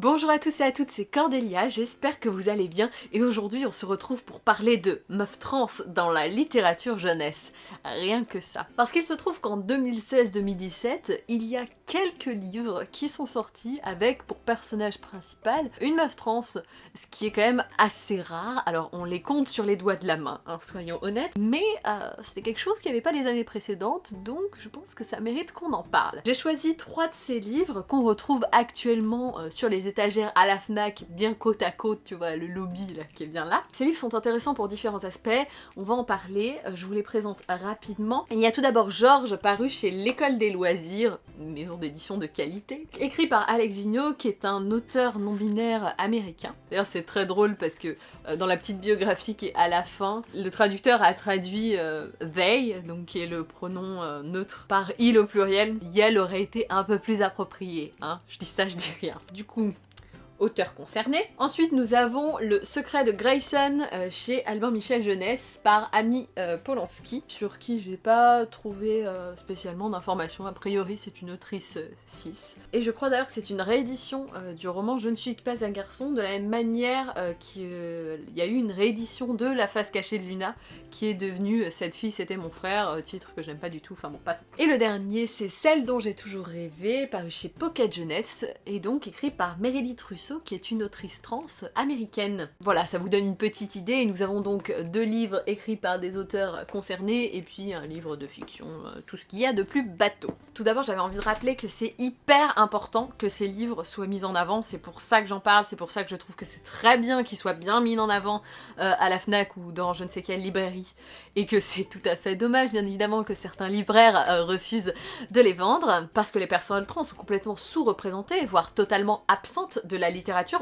Bonjour à tous et à toutes, c'est Cordélia, j'espère que vous allez bien et aujourd'hui on se retrouve pour parler de meuf trans dans la littérature jeunesse. Rien que ça. Parce qu'il se trouve qu'en 2016-2017, il y a quelques livres qui sont sortis avec pour personnage principal une meuf trans, ce qui est quand même assez rare. Alors on les compte sur les doigts de la main, hein, soyons honnêtes, mais euh, c'était quelque chose qui n'y avait pas les années précédentes, donc je pense que ça mérite qu'on en parle. J'ai choisi trois de ces livres qu'on retrouve actuellement euh, sur les étagères à la FNAC, bien côte à côte, tu vois, le lobby là, qui est bien là. Ces livres sont intéressants pour différents aspects, on va en parler, euh, je vous les présente rapidement. Il y a tout d'abord Georges, paru chez l'École des loisirs, maison d'édition de qualité, écrit par Alex Vigneault, qui est un auteur non-binaire américain. D'ailleurs c'est très drôle parce que euh, dans la petite biographie qui est à la fin, le traducteur a traduit euh, they, donc qui est le pronom neutre, par il au pluriel. Yel aurait été un peu plus approprié, hein. Je dis ça, je dis rien. Du coup, auteur concerné. Ensuite, nous avons Le secret de Grayson euh, chez Albin Michel Jeunesse par Ami euh, Polanski, sur qui j'ai pas trouvé euh, spécialement d'informations. A priori, c'est une autrice 6. Et je crois d'ailleurs que c'est une réédition du roman Je ne suis pas un garçon, de la même manière qu'il y a eu une réédition de La face cachée de Luna, qui est devenue Cette fille c'était mon frère, titre que j'aime pas du tout, enfin bon, passe. Et le dernier, c'est Celle dont j'ai toujours rêvé, paru chez Pocket Jeunesse, et donc écrit par Meredith Russo qui est une autrice trans américaine. Voilà, ça vous donne une petite idée. Nous avons donc deux livres écrits par des auteurs concernés et puis un livre de fiction, euh, tout ce qu'il y a de plus bateau. Tout d'abord, j'avais envie de rappeler que c'est hyper important que ces livres soient mis en avant. C'est pour ça que j'en parle, c'est pour ça que je trouve que c'est très bien qu'ils soient bien mis en avant euh, à la FNAC ou dans je ne sais quelle librairie. Et que c'est tout à fait dommage, bien évidemment, que certains libraires euh, refusent de les vendre parce que les personnes trans sont complètement sous-représentées, voire totalement absentes de la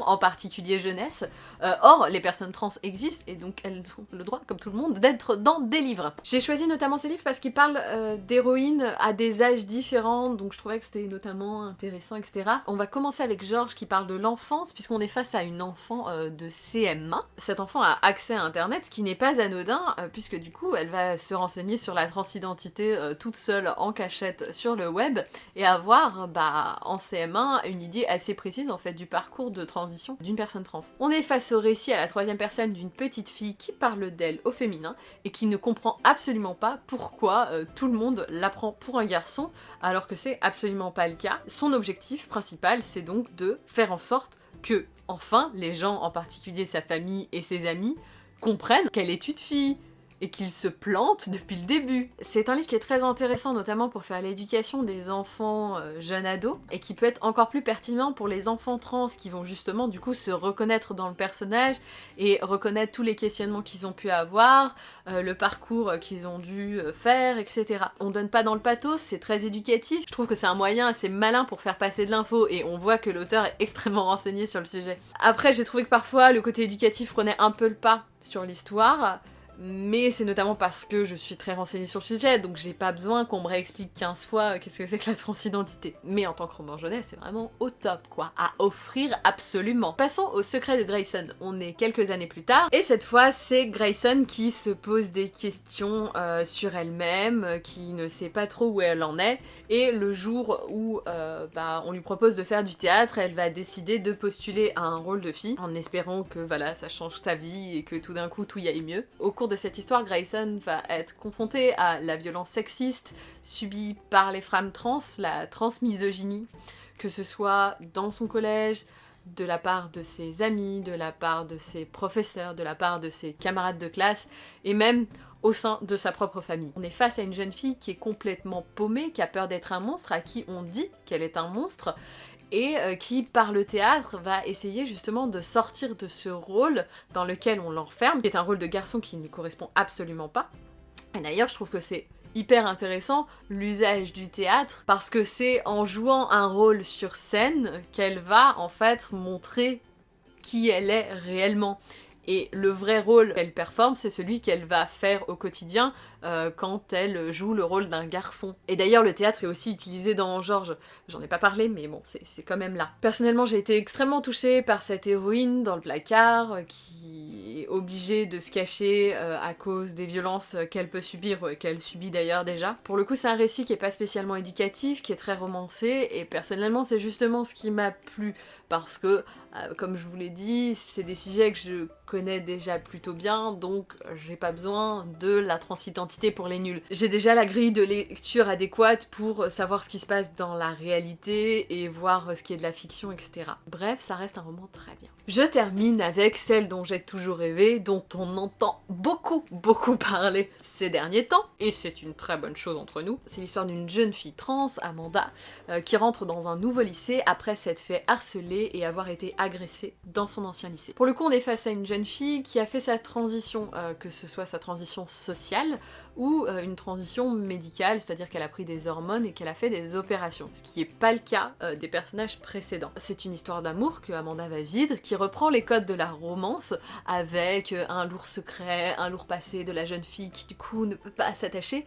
en particulier jeunesse. Euh, or, les personnes trans existent et donc elles ont le droit, comme tout le monde, d'être dans des livres. J'ai choisi notamment ces livres parce qu'ils parlent euh, d'héroïnes à des âges différents, donc je trouvais que c'était notamment intéressant, etc. On va commencer avec Georges qui parle de l'enfance, puisqu'on est face à une enfant euh, de CM1. Cet enfant a accès à internet, ce qui n'est pas anodin, puisque du coup elle va se renseigner sur la transidentité toute seule en cachette sur le web, et avoir bah, en CM1 une idée assez précise en fait du parcours de transition d'une personne trans. On est face au récit à la troisième personne d'une petite fille qui parle d'elle au féminin et qui ne comprend absolument pas pourquoi euh, tout le monde l'apprend pour un garçon alors que c'est absolument pas le cas. Son objectif principal c'est donc de faire en sorte que, enfin, les gens, en particulier sa famille et ses amis, comprennent qu'elle est une fille, et qu'il se plante depuis le début. C'est un livre qui est très intéressant notamment pour faire l'éducation des enfants euh, jeunes ados et qui peut être encore plus pertinent pour les enfants trans qui vont justement du coup se reconnaître dans le personnage et reconnaître tous les questionnements qu'ils ont pu avoir, euh, le parcours qu'ils ont dû euh, faire, etc. On donne pas dans le pathos, c'est très éducatif. Je trouve que c'est un moyen assez malin pour faire passer de l'info et on voit que l'auteur est extrêmement renseigné sur le sujet. Après j'ai trouvé que parfois le côté éducatif prenait un peu le pas sur l'histoire mais c'est notamment parce que je suis très renseignée sur le sujet, donc j'ai pas besoin qu'on me réexplique 15 fois euh, qu'est-ce que c'est que la transidentité. Mais en tant que roman jeunesse, c'est vraiment au top, quoi, à offrir absolument. Passons au secret de Grayson. On est quelques années plus tard, et cette fois, c'est Grayson qui se pose des questions euh, sur elle-même, euh, qui ne sait pas trop où elle en est, et le jour où bah, on lui propose de faire du théâtre, elle va décider de postuler à un rôle de fille, en espérant que voilà, ça change sa vie et que tout d'un coup tout y aille mieux. Au cours de cette histoire, Grayson va être confrontée à la violence sexiste subie par les femmes trans, la transmisogynie, que ce soit dans son collège, de la part de ses amis, de la part de ses professeurs, de la part de ses camarades de classe, et même au sein de sa propre famille. On est face à une jeune fille qui est complètement paumée, qui a peur d'être un monstre, à qui on dit qu'elle est un monstre, et euh, qui, par le théâtre, va essayer justement de sortir de ce rôle dans lequel on l'enferme, qui est un rôle de garçon qui ne correspond absolument pas. Et d'ailleurs, je trouve que c'est hyper intéressant l'usage du théâtre parce que c'est en jouant un rôle sur scène qu'elle va en fait montrer qui elle est réellement. Et le vrai rôle qu'elle performe, c'est celui qu'elle va faire au quotidien euh, quand elle joue le rôle d'un garçon. Et d'ailleurs, le théâtre est aussi utilisé dans Georges. J'en ai pas parlé, mais bon, c'est quand même là. Personnellement, j'ai été extrêmement touchée par cette héroïne dans le placard, qui obligée de se cacher euh, à cause des violences qu'elle peut subir, qu'elle subit d'ailleurs déjà. Pour le coup, c'est un récit qui est pas spécialement éducatif, qui est très romancé, et personnellement, c'est justement ce qui m'a plu, parce que, euh, comme je vous l'ai dit, c'est des sujets que je connais déjà plutôt bien, donc j'ai pas besoin de la transidentité pour les nuls. J'ai déjà la grille de lecture adéquate pour savoir ce qui se passe dans la réalité et voir ce qui est de la fiction, etc. Bref, ça reste un roman très bien. Je termine avec celle dont j'ai toujours rêvé, dont on entend beaucoup, beaucoup parler ces derniers temps, et c'est une très bonne chose entre nous. C'est l'histoire d'une jeune fille trans, Amanda, euh, qui rentre dans un nouveau lycée après s'être fait harceler et avoir été agressée dans son ancien lycée. Pour le coup, on est face à une jeune fille qui a fait sa transition, euh, que ce soit sa transition sociale ou euh, une transition médicale, c'est-à-dire qu'elle a pris des hormones et qu'elle a fait des opérations, ce qui n'est pas le cas des personnages précédents. C'est une histoire d'amour que Amanda va vivre, qui reprend les codes de la romance, avec un lourd secret, un lourd passé de la jeune fille qui du coup ne peut pas s'attacher,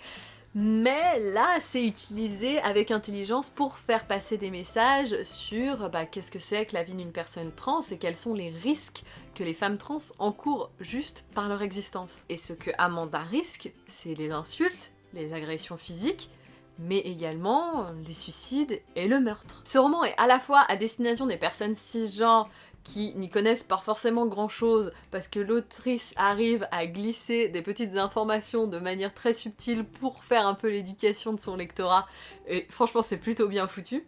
mais là c'est utilisé avec intelligence pour faire passer des messages sur bah, qu'est-ce que c'est que la vie d'une personne trans et quels sont les risques que les femmes trans encourent juste par leur existence. Et ce que Amanda risque, c'est les insultes, les agressions physiques, mais également les suicides et le meurtre. Ce roman est à la fois à destination des personnes cisgenres qui n'y connaissent pas forcément grand chose parce que l'autrice arrive à glisser des petites informations de manière très subtile pour faire un peu l'éducation de son lectorat et franchement c'est plutôt bien foutu.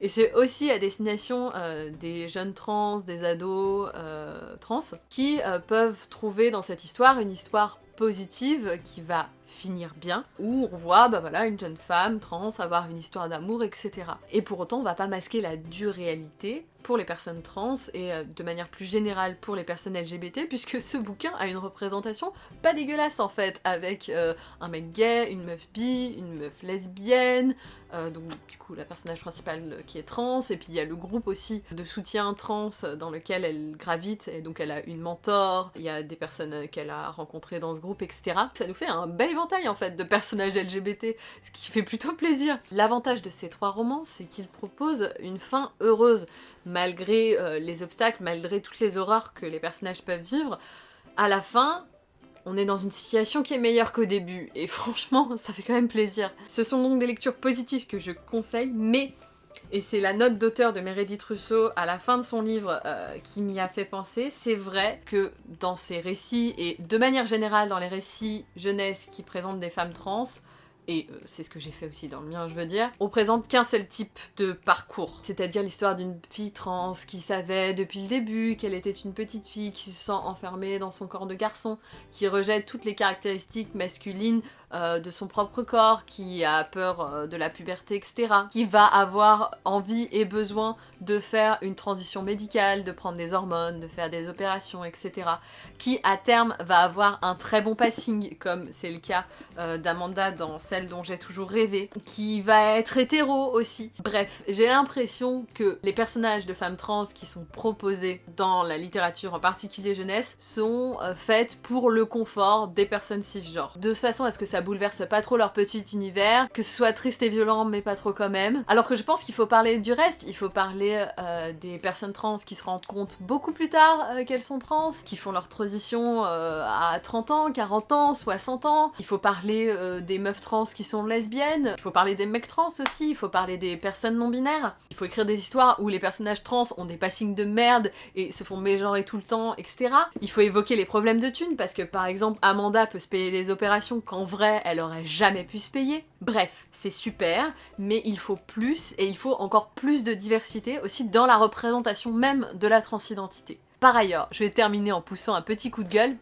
Et c'est aussi à destination euh, des jeunes trans, des ados euh, trans, qui euh, peuvent trouver dans cette histoire une histoire positive qui va finir bien, où on voit bah voilà, une jeune femme trans avoir une histoire d'amour, etc. Et pour autant, on va pas masquer la dure réalité pour les personnes trans et euh, de manière plus générale pour les personnes LGBT, puisque ce bouquin a une représentation pas dégueulasse en fait, avec euh, un mec gay, une meuf bi, une meuf lesbienne, euh, donc du coup la personnage principale qui est trans, et puis il y a le groupe aussi de soutien trans dans lequel elle gravite, et donc elle a une mentor, il y a des personnes qu'elle a rencontrées dans ce groupe, etc. Ça nous fait un bel éventail en fait de personnages LGBT, ce qui fait plutôt plaisir. L'avantage de ces trois romans, c'est qu'ils proposent une fin heureuse, malgré euh, les obstacles, malgré toutes les horreurs que les personnages peuvent vivre. À la fin, on est dans une situation qui est meilleure qu'au début, et franchement, ça fait quand même plaisir. Ce sont donc des lectures positives que je conseille, mais et c'est la note d'auteur de Meredith Rousseau à la fin de son livre euh, qui m'y a fait penser. C'est vrai que dans ces récits, et de manière générale dans les récits jeunesse qui présentent des femmes trans, et euh, c'est ce que j'ai fait aussi dans le mien, je veux dire, on présente qu'un seul type de parcours. C'est-à-dire l'histoire d'une fille trans qui savait depuis le début qu'elle était une petite fille qui se sent enfermée dans son corps de garçon, qui rejette toutes les caractéristiques masculines euh, de son propre corps, qui a peur euh, de la puberté, etc. Qui va avoir envie et besoin de faire une transition médicale, de prendre des hormones, de faire des opérations, etc. Qui à terme va avoir un très bon passing, comme c'est le cas euh, d'Amanda dans celle dont j'ai toujours rêvé, qui va être hétéro aussi. Bref, j'ai l'impression que les personnages de femmes trans qui sont proposés dans la littérature, en particulier jeunesse, sont faites pour le confort des personnes cisgenres. De façon à ce que ça bouleverse pas trop leur petit univers, que ce soit triste et violent mais pas trop quand même. Alors que je pense qu'il faut parler du reste, il faut parler euh, des personnes trans qui se rendent compte beaucoup plus tard euh, qu'elles sont trans, qui font leur transition euh, à 30 ans, 40 ans, 60 ans. Il faut parler des meufs trans qui sont lesbiennes, il faut parler des mecs trans aussi, il faut parler des personnes non binaires. Il faut écrire des histoires où les personnages trans ont des passings de merde et se font mégenrer tout le temps, etc. Il faut évoquer les problèmes de thunes parce que par exemple Amanda peut se payer les opérations qu'en elle aurait jamais pu se payer. Bref, c'est super, mais il faut plus, et il faut encore plus de diversité aussi dans la représentation même de la transidentité. Par ailleurs, je vais terminer en poussant un petit coup de gueule,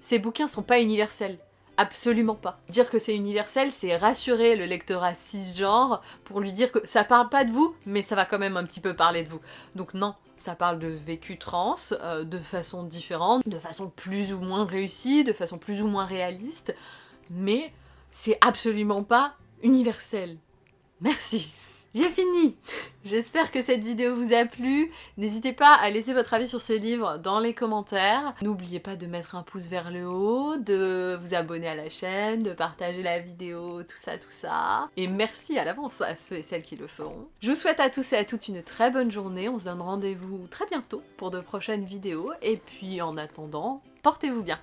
ces bouquins sont pas universels. Absolument pas. Dire que c'est universel, c'est rassurer le lectorat cisgenre pour lui dire que ça parle pas de vous, mais ça va quand même un petit peu parler de vous. Donc non, ça parle de vécu trans, euh, de façon différente, de façon plus ou moins réussie, de façon plus ou moins réaliste mais c'est absolument pas universel. Merci. J'ai fini J'espère que cette vidéo vous a plu. N'hésitez pas à laisser votre avis sur ce livre dans les commentaires. N'oubliez pas de mettre un pouce vers le haut, de vous abonner à la chaîne, de partager la vidéo, tout ça, tout ça. Et merci à l'avance à ceux et celles qui le feront. Je vous souhaite à tous et à toutes une très bonne journée. On se donne rendez-vous très bientôt pour de prochaines vidéos. Et puis en attendant, portez-vous bien